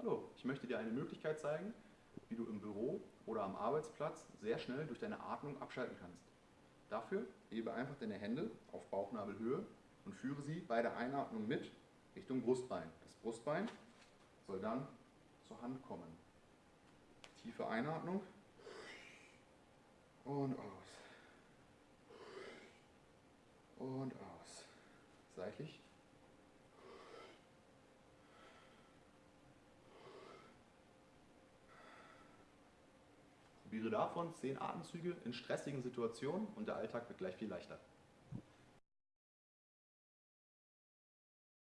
Hallo, ich möchte dir eine Möglichkeit zeigen, wie du im Büro oder am Arbeitsplatz sehr schnell durch deine Atmung abschalten kannst. Dafür hebe einfach deine Hände auf Bauchnabelhöhe und führe sie bei der Einatmung mit Richtung Brustbein. Das Brustbein soll dann zur Hand kommen. Tiefe Einatmung und aus. Und aus. Seitlich. Probiere davon 10 Atemzüge in stressigen Situationen und der Alltag wird gleich viel leichter.